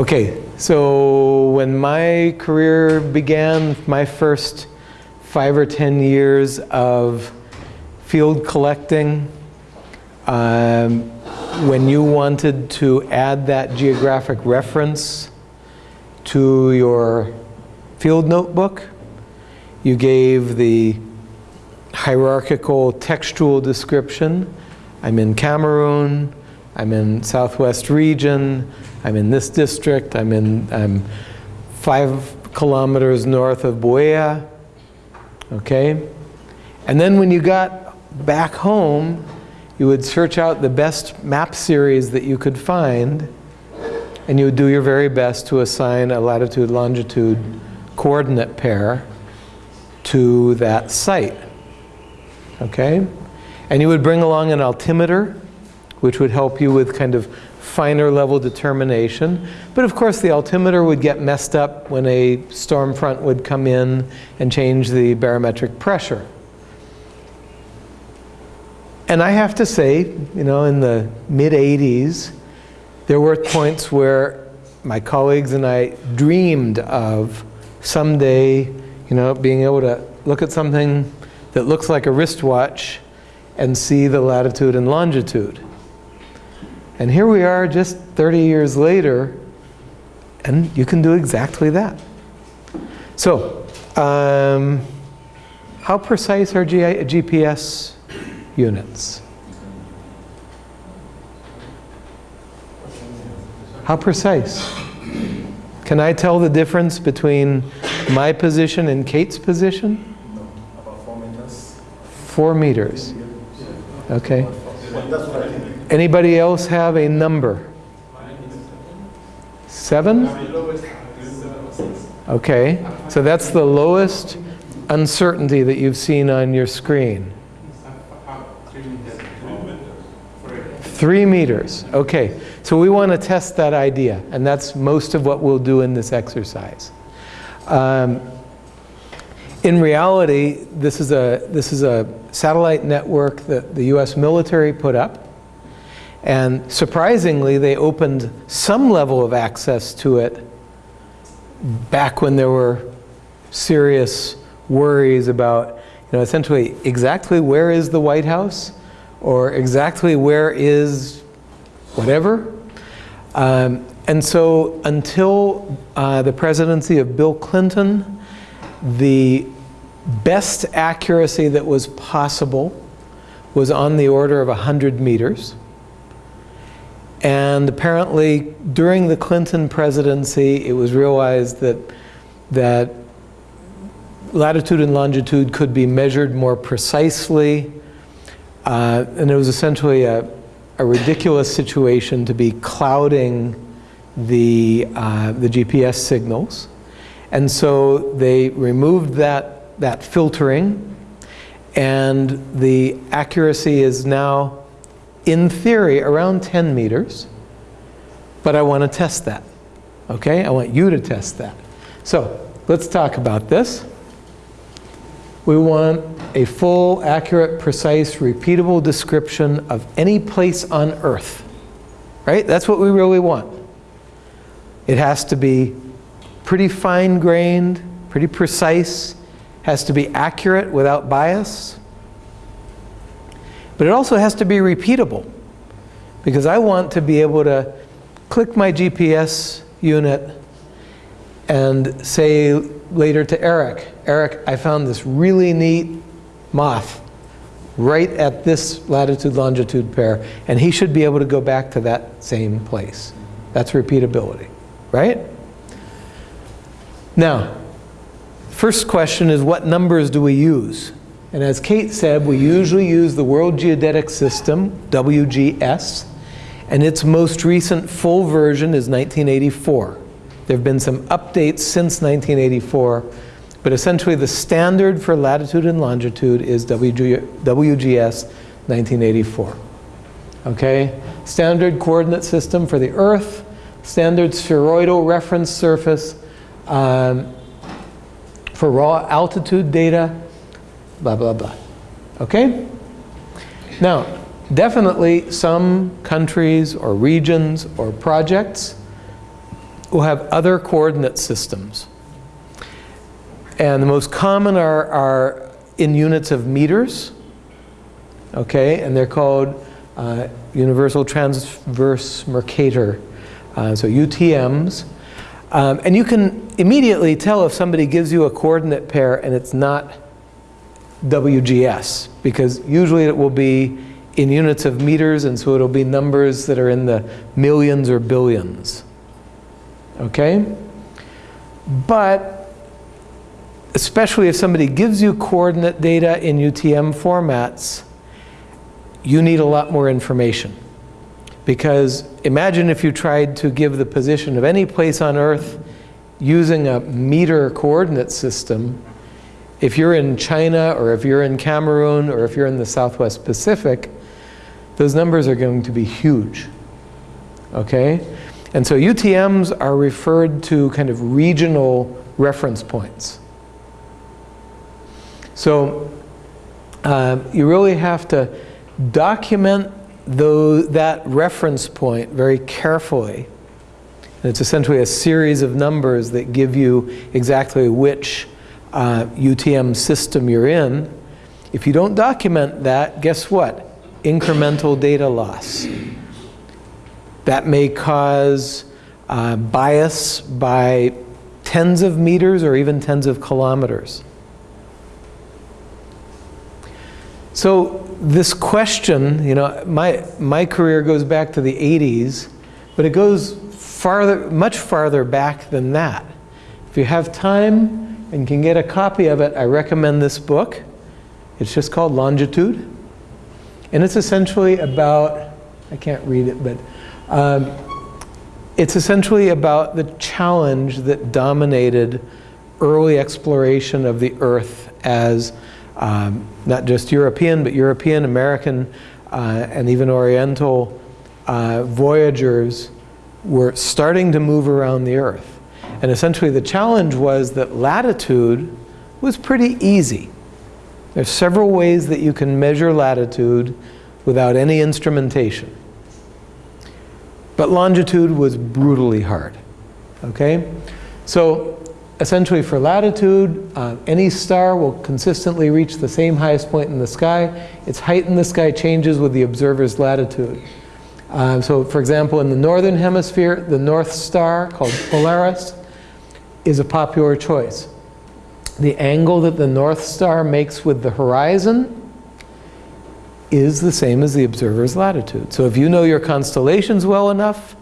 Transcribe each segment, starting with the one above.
Okay, so when my career began, my first five or 10 years of field collecting, um, when you wanted to add that geographic reference to your field notebook, you gave the hierarchical textual description. I'm in Cameroon, I'm in Southwest region, I'm in this district, I'm in I'm five kilometers north of Buea, okay? And then when you got back home, you would search out the best map series that you could find, and you would do your very best to assign a latitude-longitude coordinate pair to that site, okay? And you would bring along an altimeter, which would help you with kind of finer level determination. But of course the altimeter would get messed up when a storm front would come in and change the barometric pressure. And I have to say, you know, in the mid 80s, there were points where my colleagues and I dreamed of someday, you know, being able to look at something that looks like a wristwatch and see the latitude and longitude. And here we are just 30 years later, and you can do exactly that. So, um, how precise are G GPS units. How precise? Can I tell the difference between my position and Kate's position? No, about four meters. Four meters. Okay. Anybody else have a number? Seven? Okay. So that's the lowest uncertainty that you've seen on your screen. Three meters. Okay. So we want to test that idea, and that's most of what we'll do in this exercise. Um, in reality, this is, a, this is a satellite network that the US military put up. And surprisingly, they opened some level of access to it back when there were serious worries about, you know, essentially exactly where is the White House or exactly where is whatever. Um, and so until uh, the presidency of Bill Clinton, the best accuracy that was possible was on the order of 100 meters. And apparently during the Clinton presidency, it was realized that, that latitude and longitude could be measured more precisely. Uh, and it was essentially a, a ridiculous situation to be clouding the, uh, the GPS signals. And so they removed that, that filtering and the accuracy is now, in theory, around 10 meters. But I want to test that. Okay? I want you to test that. So let's talk about this. We want a full, accurate, precise, repeatable description of any place on Earth. Right? That's what we really want. It has to be pretty fine-grained, pretty precise, has to be accurate without bias. But it also has to be repeatable because I want to be able to click my GPS unit and say later to Eric, Eric, I found this really neat moth right at this latitude-longitude pair, and he should be able to go back to that same place. That's repeatability, right? Now, first question is what numbers do we use? And as Kate said, we usually use the World Geodetic System, WGS, and its most recent full version is 1984. There have been some updates since 1984, but essentially the standard for latitude and longitude is WG, WGS 1984. Okay? Standard coordinate system for the Earth, standard spheroidal reference surface um, for raw altitude data, blah, blah, blah. Okay? Now, definitely some countries or regions or projects will have other coordinate systems. And the most common are, are in units of meters, okay, and they're called uh, Universal Transverse Mercator, uh, so UTMs. Um, and you can immediately tell if somebody gives you a coordinate pair and it's not WGS, because usually it will be in units of meters, and so it'll be numbers that are in the millions or billions. Okay? But especially if somebody gives you coordinate data in UTM formats, you need a lot more information. Because imagine if you tried to give the position of any place on Earth using a meter coordinate system. If you're in China, or if you're in Cameroon, or if you're in the Southwest Pacific, those numbers are going to be huge. Okay? And so UTMs are referred to kind of regional reference points. So uh, you really have to document though that reference point very carefully. And it's essentially a series of numbers that give you exactly which uh, UTM system you're in. If you don't document that, guess what? Incremental data loss. That may cause uh, bias by tens of meters or even tens of kilometers. So this question, you know, my, my career goes back to the 80s, but it goes farther, much farther back than that. If you have time and can get a copy of it, I recommend this book. It's just called Longitude. And it's essentially about, I can't read it, but um, it's essentially about the challenge that dominated early exploration of the Earth as um, not just European, but European, American, uh, and even Oriental uh, voyagers were starting to move around the Earth. And essentially the challenge was that latitude was pretty easy. There's several ways that you can measure latitude without any instrumentation. But longitude was brutally hard, okay? So essentially for latitude, uh, any star will consistently reach the same highest point in the sky. Its height in the sky changes with the observer's latitude. Uh, so for example, in the northern hemisphere, the North Star, called Polaris, is a popular choice. The angle that the North Star makes with the horizon is the same as the observer's latitude. So if you know your constellations well enough,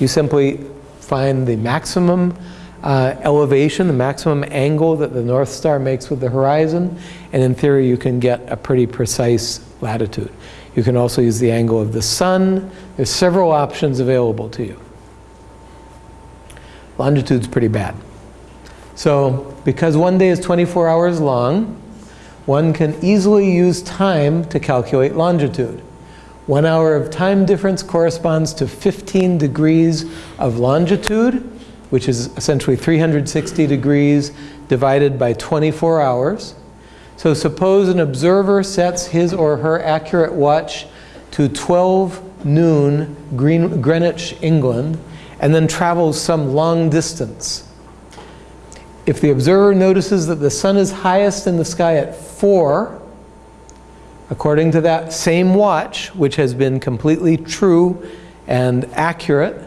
you simply find the maximum uh, elevation, the maximum angle that the North Star makes with the horizon, and in theory you can get a pretty precise latitude. You can also use the angle of the sun. There's several options available to you. Longitude's pretty bad. So because one day is 24 hours long, one can easily use time to calculate longitude. One hour of time difference corresponds to 15 degrees of longitude, which is essentially 360 degrees divided by 24 hours. So suppose an observer sets his or her accurate watch to 12 noon Green, Greenwich, England, and then travels some long distance. If the observer notices that the sun is highest in the sky at 4, according to that same watch, which has been completely true and accurate,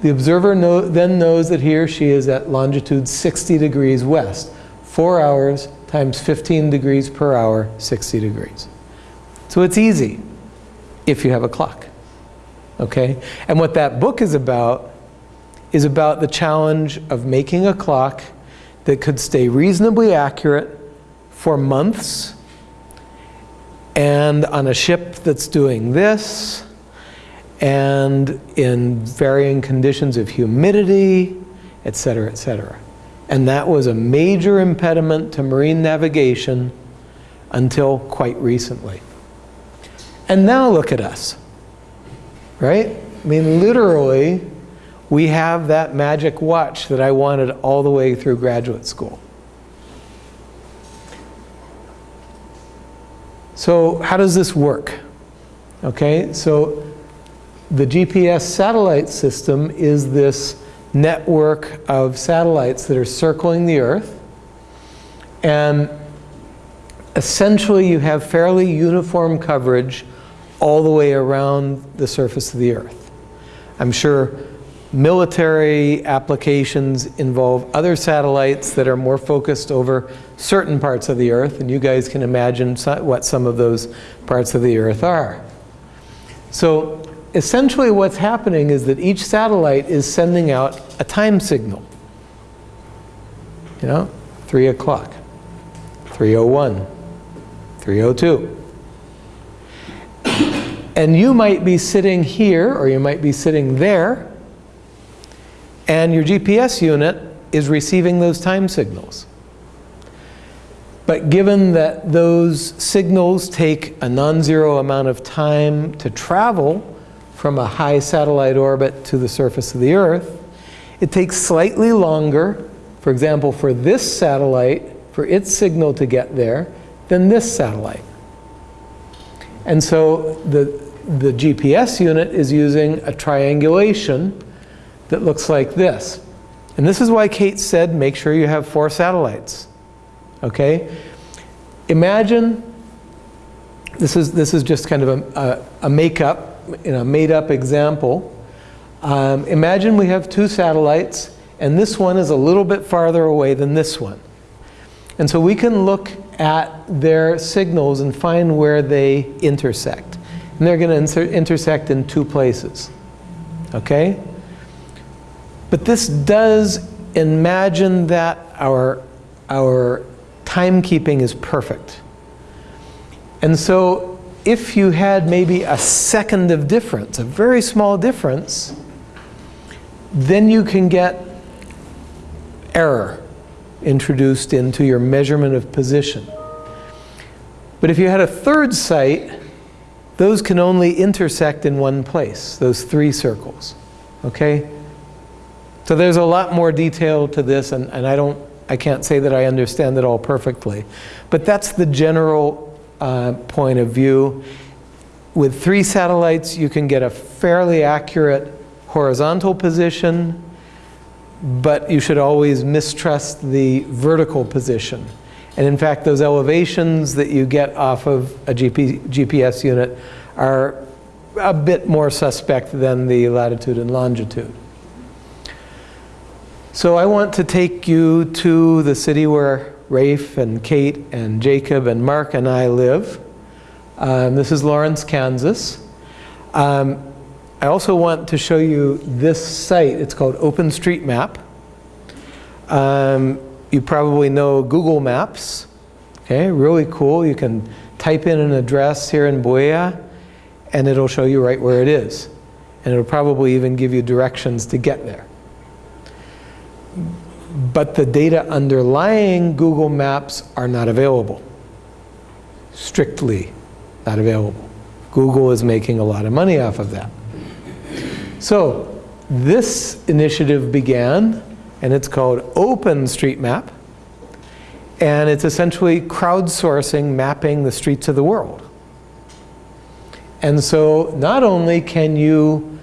the observer know, then knows that he or she is at longitude 60 degrees west. 4 hours times 15 degrees per hour, 60 degrees. So it's easy if you have a clock. Okay? And what that book is about is about the challenge of making a clock that could stay reasonably accurate for months and on a ship that's doing this and in varying conditions of humidity, et cetera, et cetera. And that was a major impediment to marine navigation until quite recently. And now look at us, right? I mean, literally, we have that magic watch that I wanted all the way through graduate school. So how does this work? Okay, so the GPS satellite system is this network of satellites that are circling the Earth. And essentially you have fairly uniform coverage all the way around the surface of the Earth. I'm sure military applications involve other satellites that are more focused over certain parts of the Earth, and you guys can imagine so- what some of those parts of the Earth are. So essentially what's happening is that each satellite is sending out a time signal. You know, 3 o'clock, 301, 302. And you might be sitting here, or you might be sitting there, and your GPS unit is receiving those time signals. But given that those signals take a non-zero amount of time to travel from a high satellite orbit to the surface of the Earth, it takes slightly longer, for example, for this satellite, for its signal to get there, than this satellite. And so the, the GPS unit is using a triangulation that looks like this. And this is why Kate said make sure you have four satellites. Okay? Imagine, this is, this is just kind of a, a, a make-up, you know, made-up example. Um, imagine we have two satellites, and this one is a little bit farther away than this one. And so we can look at their signals and find where they intersect. And they're going to intersect in two places. Okay? But this does imagine that our, our timekeeping is perfect. And so if you had maybe a second of difference, a very small difference, then you can get error introduced into your measurement of position. But if you had a third site, those can only intersect in one place, those three circles. Okay? So there's a lot more detail to this, and, and I don't, I can't say that I understand it all perfectly. But that's the general uh, point of view. With three satellites, you can get a fairly accurate horizontal position, but you should always mistrust the vertical position. And in fact, those elevations that you get off of a GP, GPS unit are a bit more suspect than the latitude and longitude. So I want to take you to the city where Rafe and Kate and Jacob and Mark and I live. Um, this is Lawrence, Kansas. Um, I also want to show you this site. It's called OpenStreetMap. Um, you probably know Google Maps. Okay, really cool. You can type in an address here in Buea and it'll show you right where it is. And it'll probably even give you directions to get there. But the data underlying Google Maps are not available. Strictly not available. Google is making a lot of money off of that. So this initiative began, and it's called OpenStreetMap, and it's essentially crowdsourcing mapping the streets of the world. And so not only can you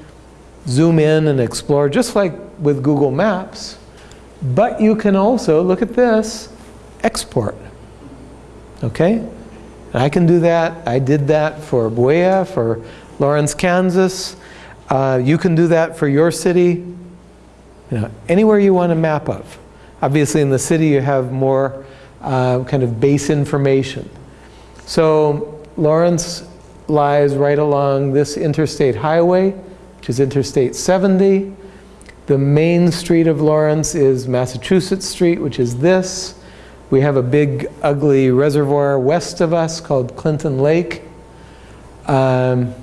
zoom in and explore, just like with Google Maps, but you can also, look at this, export. Okay? And I can do that. I did that for Buea, for Lawrence, Kansas. Uh, you can do that for your city, you know, anywhere you want a map of. Obviously in the city you have more uh, kind of base information. So Lawrence lies right along this interstate highway, which is Interstate 70. The main street of Lawrence is Massachusetts Street, which is this. We have a big, ugly reservoir west of us called Clinton Lake. Um,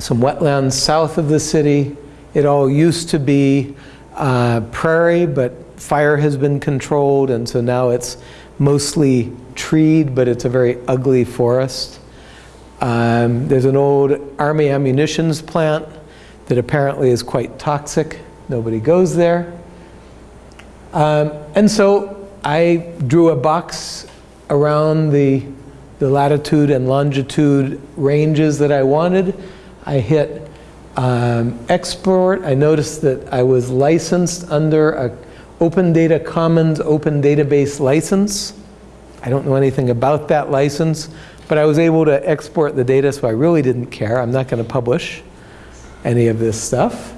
some wetlands south of the city. It all used to be uh, prairie, but fire has been controlled, and so now it's mostly treed, but it's a very ugly forest. Um, there's an old army ammunitions plant that apparently is quite toxic. Nobody goes there. Um, and so I drew a box around the, the latitude and longitude ranges that I wanted. I hit um, export. I noticed that I was licensed under a Open Data Commons Open Database license. I don't know anything about that license, but I was able to export the data, so I really didn't care. I'm not going to publish any of this stuff.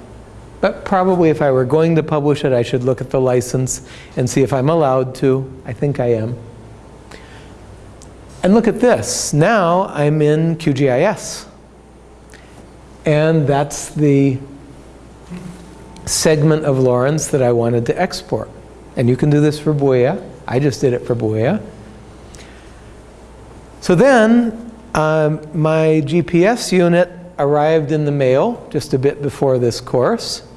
But probably if I were going to publish it, I should look at the license and see if I'm allowed to. I think I am. And look at this. Now I'm in QGIS. And that's the segment of Lawrence that I wanted to export. And you can do this for Buea. I just did it for Buea. So then um, my GPS unit arrived in the mail just a bit before this course.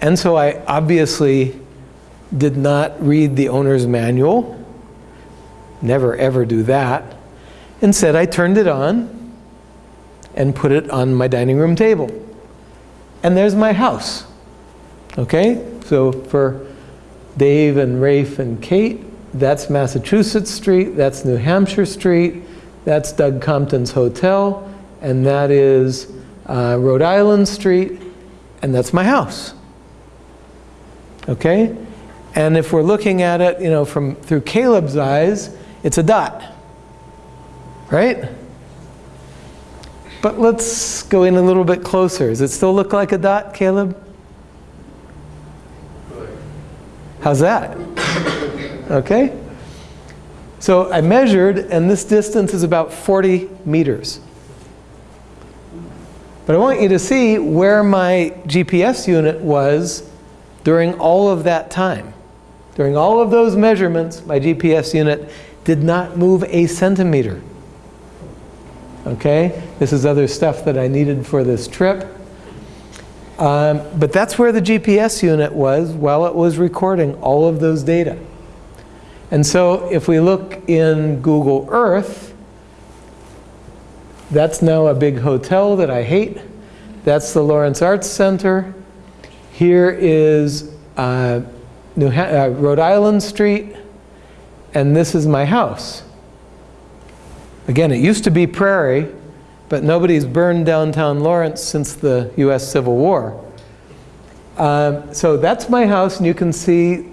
And so I obviously did not read the owner's manual. Never ever do that. Instead, I turned it on and put it on my dining room table. And there's my house. Okay? So for Dave and Rafe and Kate, that's Massachusetts Street, that's New Hampshire Street, that's Doug Compton's hotel, and that is uh, Rhode Island Street, and that's my house. Okay? And if we're looking at it, you know, from through Caleb's eyes, it's a dot. Right? But let's go in a little bit closer. Does it still look like a dot, Caleb? How's that? Okay? So I measured, and this distance is about 40 meters. But I want you to see where my GPS unit was during all of that time. During all of those measurements, my GPS unit did not move a centimeter. Okay? This is other stuff that I needed for this trip. Um, but that's where the GPS unit was while it was recording all of those data. And so if we look in Google Earth, that's now a big hotel that I hate. That's the Lawrence Arts Center. Here is uh, uh, Rhode Island Street, and this is my house. Again, it used to be Prairie, but nobody's burned downtown Lawrence since the US Civil War. Um, so that's my house, and you can see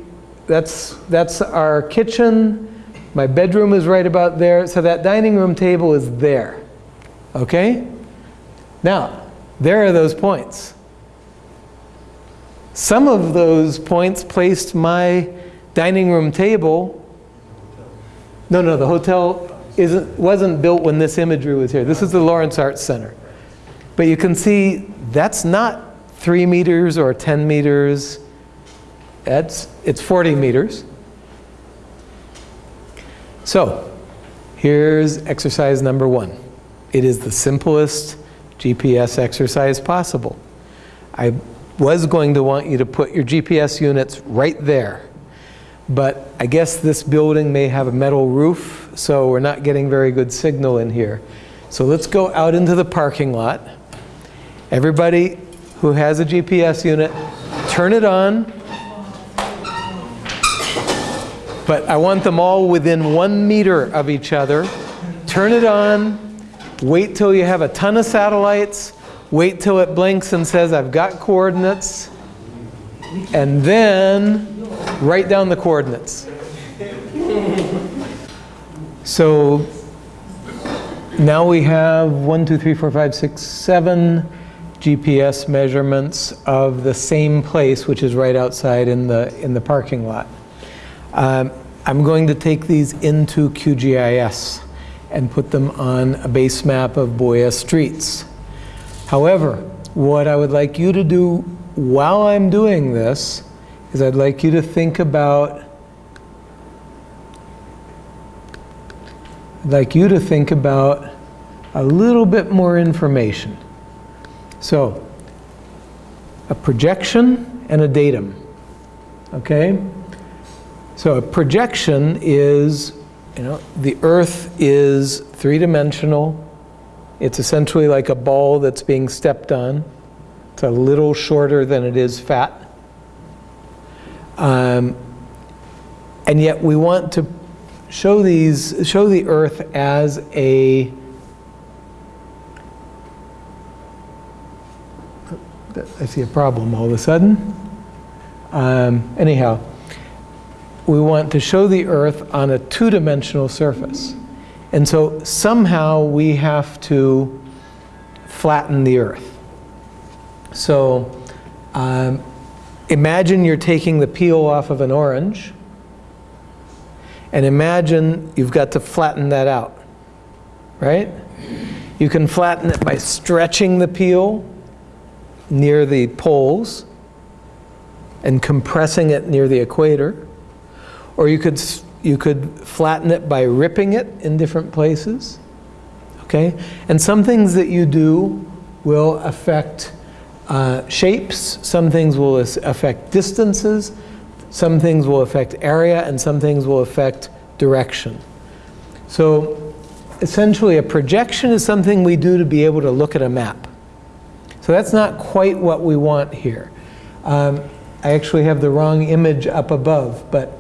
that's, that's our kitchen. My bedroom is right about there. So that dining room table is there. Okay? Now, there are those points. Some of those points placed my dining room table. No, no, the hotel isn't, wasn't built when this imagery was here. This is the Lawrence Arts Center. But you can see that's not three meters or 10 meters. That's, it's 40 meters. So here's exercise number one. It is the simplest GPS exercise possible. I was going to want you to put your GPS units right there. But I guess this building may have a metal roof, so we're not getting very good signal in here. So let's go out into the parking lot. Everybody who has a GPS unit, turn it on. But I want them all within one meter of each other. Turn it on. Wait till you have a ton of satellites. Wait till it blinks and says, I've got coordinates. And then write down the coordinates. So now we have one, two, three, four, five, six, seven GPS measurements of the same place, which is right outside in the, in the parking lot. Um, I'm going to take these into QGIS and put them on a base map of Buea streets. However, what I would like you to do while I'm doing this is I'd like you to think about I'd like you to think about a little bit more information. So, a projection and a datum, okay? So a projection is, you know, the Earth is three-dimensional. It's essentially like a ball that's being stepped on. It's a little shorter than it is fat. Um, and yet we want to show these, show the Earth as a I see a problem all of a sudden. Um, Anyhow, we want to show the Earth on a two-dimensional surface. And so somehow we have to flatten the Earth. So um, imagine you're taking the peel off of an orange, and imagine you've got to flatten that out, right? You can flatten it by stretching the peel near the poles and compressing it near the equator. Or you could, you could flatten it by ripping it in different places. Okay? And some things that you do will affect uh, shapes, some things will affect distances, some things will affect area, and some things will affect direction. So essentially, a projection is something we do to be able to look at a map. So that's not quite what we want here. Um, I actually have the wrong image up above, but